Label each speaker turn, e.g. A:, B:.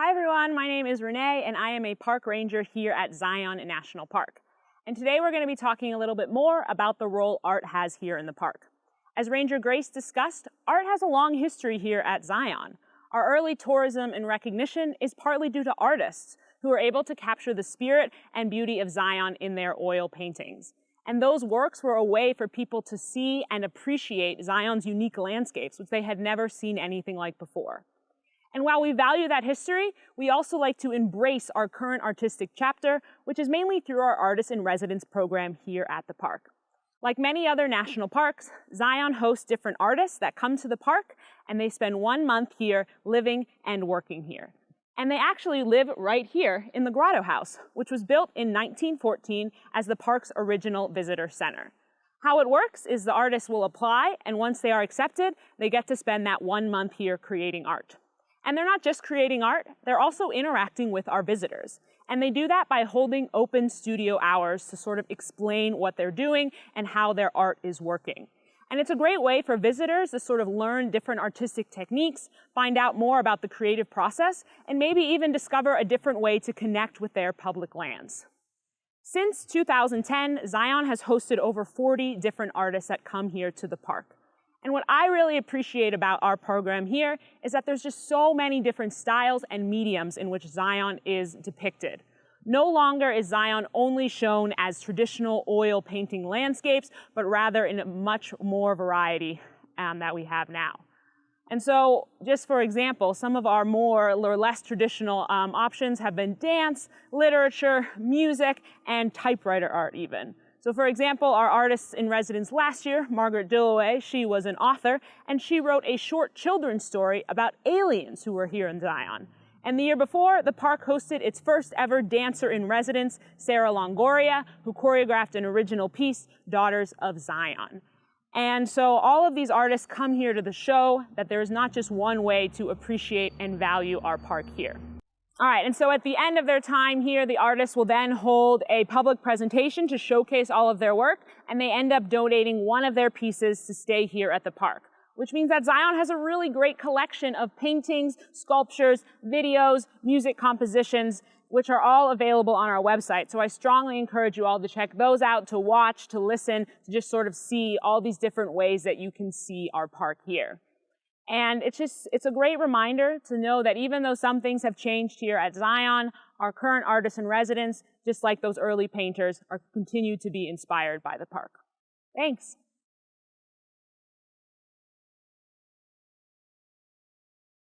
A: Hi everyone, my name is Renee and I am a park ranger here at Zion National Park. And today we're going to be talking a little bit more about the role art has here in the park. As Ranger Grace discussed, art has a long history here at Zion. Our early tourism and recognition is partly due to artists who were able to capture the spirit and beauty of Zion in their oil paintings. And those works were a way for people to see and appreciate Zion's unique landscapes, which they had never seen anything like before. And while we value that history, we also like to embrace our current artistic chapter, which is mainly through our Artist in Residence program here at the park. Like many other national parks, Zion hosts different artists that come to the park and they spend one month here living and working here. And they actually live right here in the Grotto House, which was built in 1914 as the park's original visitor center. How it works is the artists will apply, and once they are accepted, they get to spend that one month here creating art. And they're not just creating art, they're also interacting with our visitors. And they do that by holding open studio hours to sort of explain what they're doing and how their art is working. And it's a great way for visitors to sort of learn different artistic techniques, find out more about the creative process, and maybe even discover a different way to connect with their public lands. Since 2010, Zion has hosted over 40 different artists that come here to the park. And what I really appreciate about our program here is that there's just so many different styles and mediums in which Zion is depicted. No longer is Zion only shown as traditional oil painting landscapes, but rather in a much more variety um, that we have now. And so, just for example, some of our more or less traditional um, options have been dance, literature, music, and typewriter art even. So for example, our artist in residence last year, Margaret Dilloway, she was an author, and she wrote a short children's story about aliens who were here in Zion. And the year before, the park hosted its first ever dancer in residence, Sarah Longoria, who choreographed an original piece, Daughters of Zion. And so all of these artists come here to the show that there is not just one way to appreciate and value our park here. All right, and so at the end of their time here, the artists will then hold a public presentation to showcase all of their work, and they end up donating one of their pieces to stay here at the park, which means that Zion has a really great collection of paintings, sculptures, videos, music compositions, which are all available on our website. So I strongly encourage you all to check those out, to watch, to listen, to just sort of see all these different ways that you can see our park here. And it's just, it's a great reminder to know that even though some things have changed here at Zion, our current artists in residence, just like those early painters, are continue to be inspired by the park. Thanks.